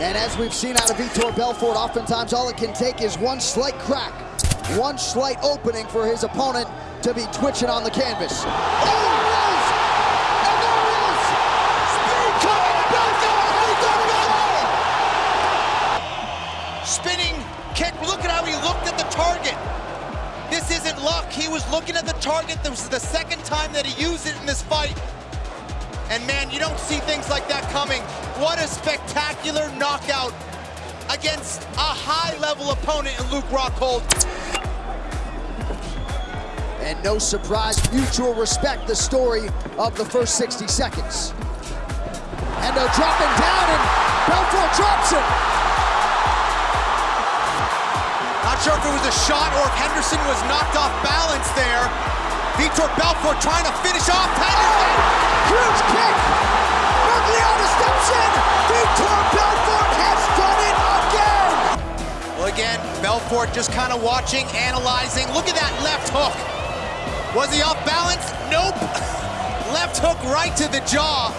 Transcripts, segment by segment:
And as we've seen out of Vitor Belfort, oftentimes all it can take is one slight crack, one slight opening for his opponent to be twitching on the canvas. Oh! Spinning kick. Look at how he looked at the target. This isn't luck. He was looking at the target. This is the second time that he used it in this fight. And man, you don't see things like that coming. What a spectacular knockout against a high-level opponent in Luke Rockhold. And no surprise, mutual respect, the story of the first 60 seconds. Hendo dropping down and Belfort drops him. Not sure if it was a shot or if Henderson was knocked off balance there. Vitor Belfort trying to finish off Henderson. Huge kick. Mergliata steps in. Vitor Belfort has done it again. Well, again, Belfort just kind of watching, analyzing. Look at that left hook. Was he off balance? Nope. left hook right to the jaw.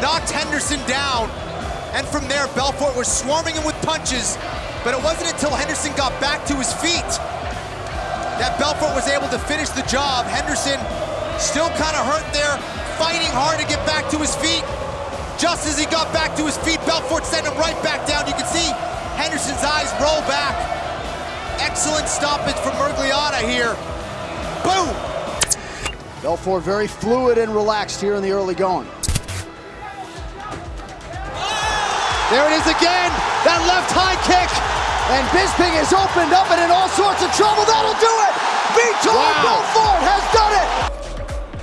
Knocked Henderson down. And from there, Belfort was swarming him with punches. But it wasn't until Henderson got back to his feet that Belfort was able to finish the job. Henderson still kind of hurt there, fighting hard to get back to his feet. Just as he got back to his feet, Belfort sent him right back down. You can see Henderson's eyes roll back. Excellent stoppage from Mergliata here. Boom! Belfort very fluid and relaxed here in the early going. There it is again, that left high kick. And Bisping is opened up and in all sorts of trouble. That'll do it. Vitor Wow. Belfort has done it.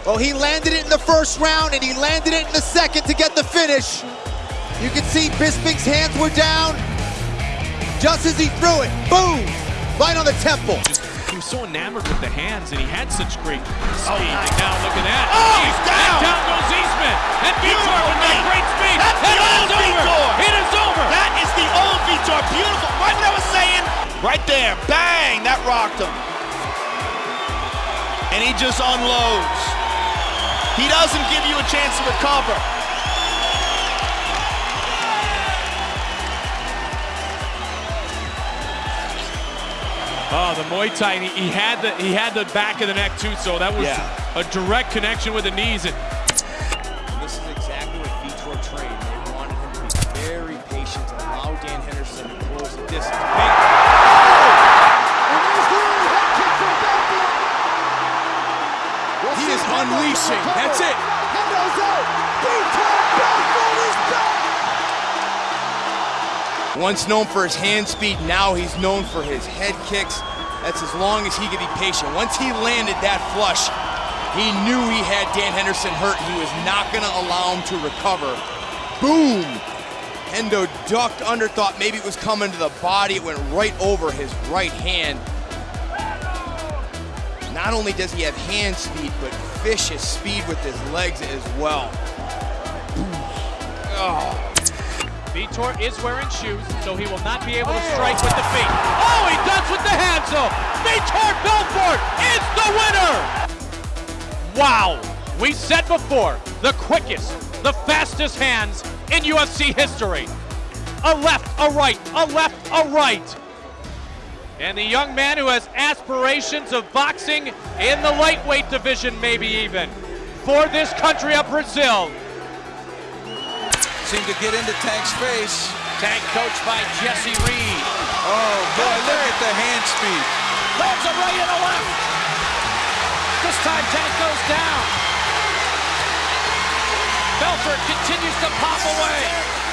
Well, he landed it in the first round and he landed it in the second to get the finish. You can see Bisping's hands were down just as he threw it. Boom! Right on the temple. He was so enamored with the hands, and he had such great speed. Oh, and now look at that. Oh, he's down. And down goes Eastman. And Vitor with that great speed. Rocked him. And he just unloads. He doesn't give you a chance to recover. Oh, the Muay Thai. He, he had the he had the back of the neck too, so that was Yeah. a direct connection with the knees. And This is exactly what Vitor trained. They wanted him to be very patient and allow Dan Henderson to close the distance. Unleashing. That's it. Hendo's out. Belfort is back. Once known for his hand speed, now he's known for his head kicks. That's as long as he could be patient. Once he landed that flush, he knew he had Dan Henderson hurt. He was not going to allow him to recover. Boom! Hendo ducked under, thought maybe it was coming to the body. It went right over his right hand. Not only does he have hand speed, but vicious speed with his legs as well. Oh. Vitor is wearing shoes, so he will not be able to oh. strike with the feet. Oh, he does with the hands though. Vitor Belfort is the winner. Wow. We said before, the quickest, the fastest hands in UFC history. A left, a right, a left, a right. And the young man who has aspirations of boxing in the lightweight division, maybe even, for this country of Brazil. Seemed to get into Tank's face. Tank coached by Jesse Reed. Oh, boy, look at the hand speed. Lands a right and a left. This time Tank goes down. Belfort continues to pop away.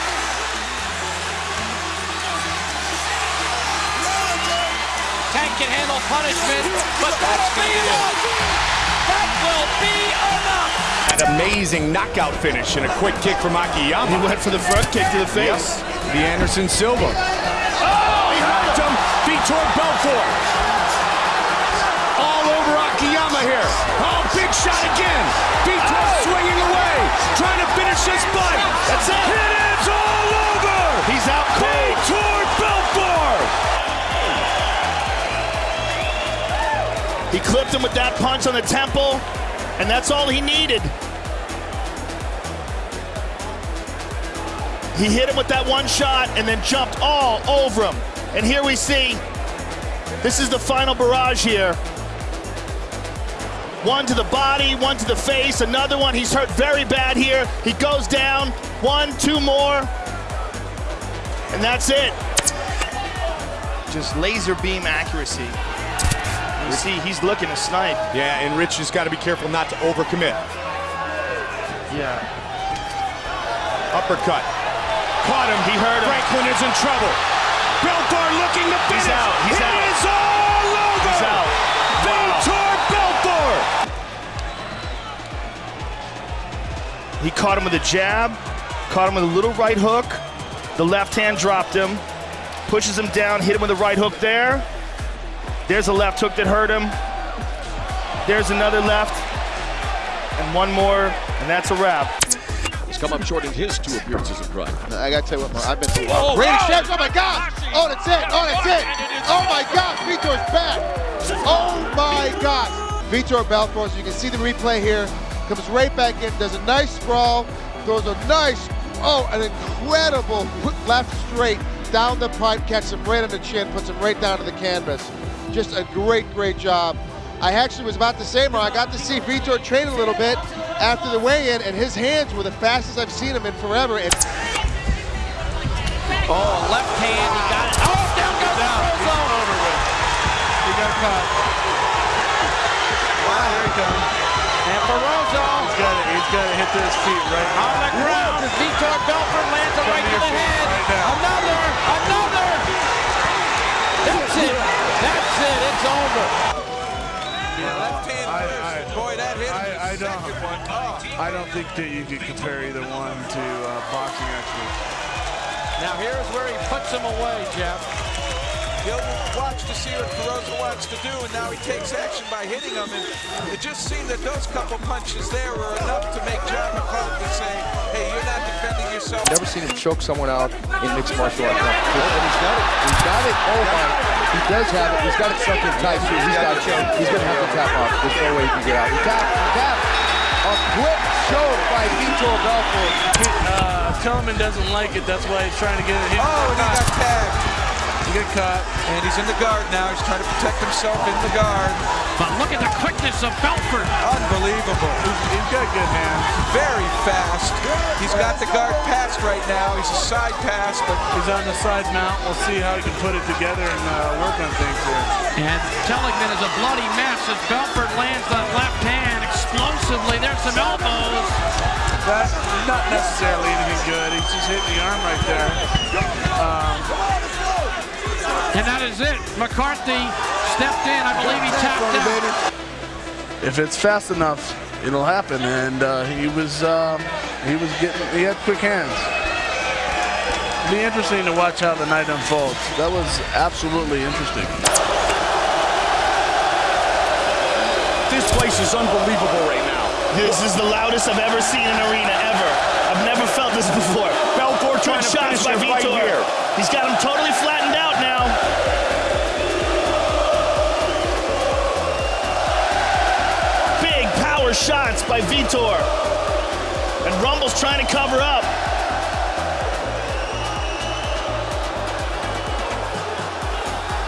Can handle punishment, but that'll be enough. That will be enough. An amazing knockout finish and a quick kick from Akiyama. He went for the front kick to the face. The Anderson Silva. Oh, he knocked him. Vitor Belfort. All over Akiyama here. Oh, big shot again. Vitor swinging away. Trying to finish this fight. That's it. It clipped him with that punch on the temple, and that's all he needed. He hit him with that one shot and then jumped all over him. And here we see, this is the final barrage here. One to the body, one to the face, another one. He's hurt very bad here. He goes down. One, two more. And that's it. Just laser beam accuracy. You see, he's looking to snipe. Yeah, and Rich has got to be careful not to overcommit. Yeah. Uppercut. Caught him. He hurt him. Franklin is in trouble. Belfort looking to finish. He's out. He's it out. is all over. He's out. Vitor Belfort. He caught him with a jab, caught him with a little right hook. The left hand dropped him, pushes him down, hit him with a right hook there. There's a left hook that hurt him. There's another left, and one more, and that's a wrap. He's come up short in his two appearances in Pride. I gotta tell you what, I've been through. Oh, Brady wow. Shevs, oh my oh, God! Oh, oh, that's it! Oh, that's it! Oh my God! Vitor's back! Oh my God! Vitor Belfort, as you can see the replay here, comes right back in, does a nice sprawl, throws a nice, oh, an incredible left straight down the pipe, catches him right on the chin, puts him right down to the canvas. Just a great, great job. I actually was about to say, Mar, I got to see Vitor train a little bit after the weigh-in, and his hands were the fastest I've seen him in forever. And Oh, left hand, he got it. Oh, down goes Ferrozzo. over with. He got caught. Wow, here he comes. And Ferrozzo He's got to, he's got to hit to his feet right now. on the ground as Vitor Belfort lands it right to the head. Right. Another, another. That's it. That's it. It's over. Left hand first. Boy, that hit. I, I don't. I don't think that you could compare either one to uh, boxing experts. Now here's where he puts him away, Jeff. He'll watch to see what Ferrozzo wants to do, and now he takes action by hitting him. And it just seemed that those couple punches there were enough to make John McCarthy say, hey, you're not defending yourself. Never seen him choke someone out in mixed martial arts. And he's got it. He's got it. Oh my. He does have it. He's got it sucked in tight too. He's got it. He's gonna have to tap off. There's no way he can get out. He tapped. He tapped. A quick choke by Vitor Belfort. Uh, Tillman doesn't like it. That's why he's trying to get it. He, Oh, and he got tagged. He got caught. And he's in the guard now. He's trying to protect himself in the guard. But look at the quickness of Belfort. Unbelievable. He's, he's got good hands. Very fast. He's got the guard passed right now. He's a side pass, but He's on the side mount. We'll see how he can put it together and uh, work on things here. And Telligman is a bloody mess as Belfort lands that left hand explosively. There's some elbows. That's not necessarily anything good. He's just hitting the arm right there. Um, And that is it. McCarthy stepped in. I believe he tapped out. if it's fast enough, it'll happen. And uh, he was um, he was getting he had quick hands. Be interesting to watch how the night unfolds. That was absolutely interesting. This place is unbelievable right now. This is the loudest I've ever seen an arena ever. I've never felt this before. Belfort trying Good to shots by your fight Vitor. here. He's got him totally flattened by Vitor. And Rumble's trying to cover up.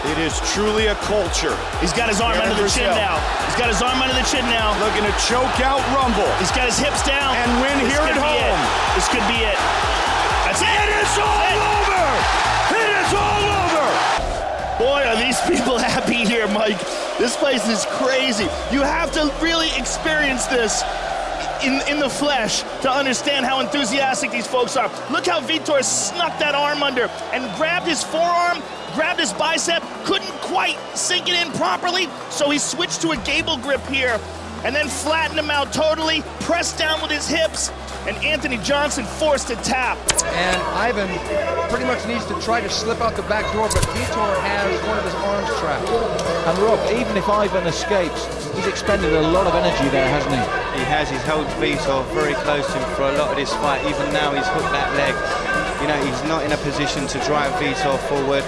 It is truly a culture. He's got his arm Aaron under the chin now. He's got his arm under the chin now. Looking to choke out Rumble. He's got his hips down. And win This here at be it. home. This could be it. That's it. It is all over! It is all over! Boy, are these people happy here, Mike. This place is crazy. You have to really experience this in, in the flesh to understand how enthusiastic these folks are. Look how Vitor snuck that arm under and grabbed his forearm, grabbed his bicep, couldn't quite sink it in properly, so he switched to a gable grip here and then flattened him out totally, pressed down with his hips, and Anthony Johnson forced to tap. And Ivan pretty much needs to try to slip out the back door, but Vitor has one of his arms trapped. And Rob, even if Ivan escapes, he's expended a lot of energy there, hasn't he? He has. He's held Vitor very close to him for a lot of this fight. Even now, he's hooked that leg. You know, he's not in a position to drive Vitor forward,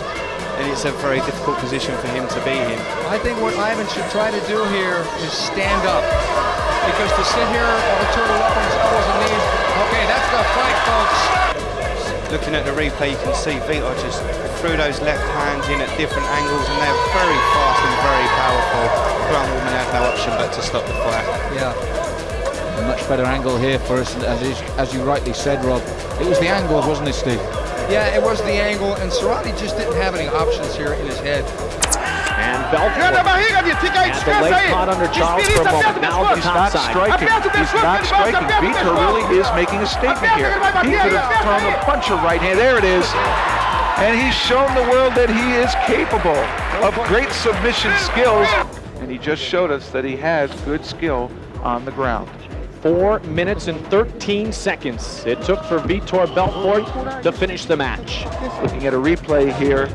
and it's a very difficult position for him to be in. I think what Ivan should try to do here is stand up. Because to sit here or turtle up on his elbows and knees, okay, that's the fight, folks. looking at the replay, you can see Vitor just threw those left hands in at different angles, and they're very fast and very powerful. Grant Waterman had no option but to stop the fight. Yeah. A much better angle here for us, as, as you rightly said, Rob. It was the angles, wasn't it, Steve? Yeah, it was the angle, and Cerrone just didn't have any options here in his head. And Belfort at the leg caught under Charles for a moment. Now He's not striking. He's not striking. Vitor really is making a statement here. He could have thrown a bunch of right hand. There it is. And he's shown the world that he is capable of great submission skills. And he just showed us that he has good skill on the ground. Four minutes and 13 seconds it took for Vitor Belfort to finish the match. Looking at a replay here.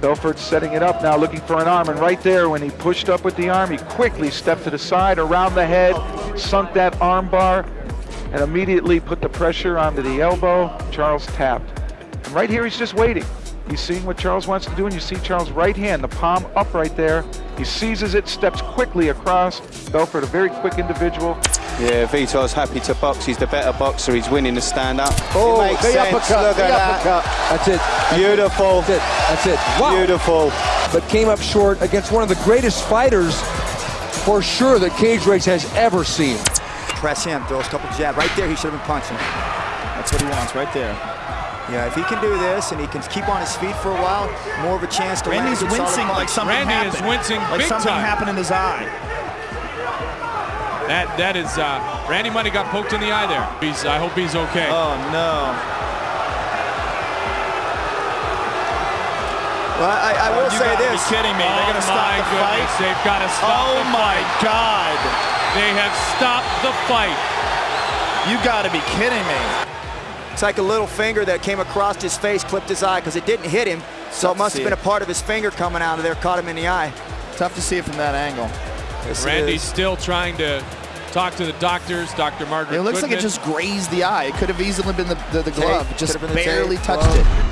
Belfort setting it up now, looking for an arm, and right there when he pushed up with the arm, he quickly stepped to the side, around the head, sunk that arm bar, and immediately put the pressure onto the elbow. Charles tapped. And right here, he's just waiting. He's seeing what Charles wants to do, and you see Charles' right hand, the palm up right there. He seizes it, steps quickly across. Belfort, a very quick individual. Yeah, Vitor's happy to box. He's the better boxer. He's winning the stand-up. Oh, it makes the sense. uppercut, Look the at that. That's it. Beautiful. That's it. That's it. Wow. Beautiful. But came up short against one of the greatest fighters, for sure, that Cage Rage has ever seen. Press him, throws a couple jab. Right there, he should have been punching. That's what he wants, right there. Yeah, if he can do this and he can keep on his feet for a while, more of a chance to Randy's land a good solid wincing like something Randy happened. is wincing like big something time. happened in his eye. That that is uh, Randy Money got poked in the eye there. He's I hope he's okay. Oh no. Well, I, I will you say gotta this. Be kidding me? They're Oh, gonna stop my the goodness, fight. They've got to stop Oh the my fight. God! They have stopped the fight. You got to be kidding me. It's like a little finger that came across his face, clipped his eye because it didn't hit him. So Tough it must have been it. a part of his finger coming out of there, caught him in the eye. Tough to see it from that angle. Yes, Randy's is. still trying to talk to the doctors. Dr. Margaret. It looks like it just grazed the eye. It could have easily been the, the, the glove. Tape. Just Could have been the barely touched glove. it.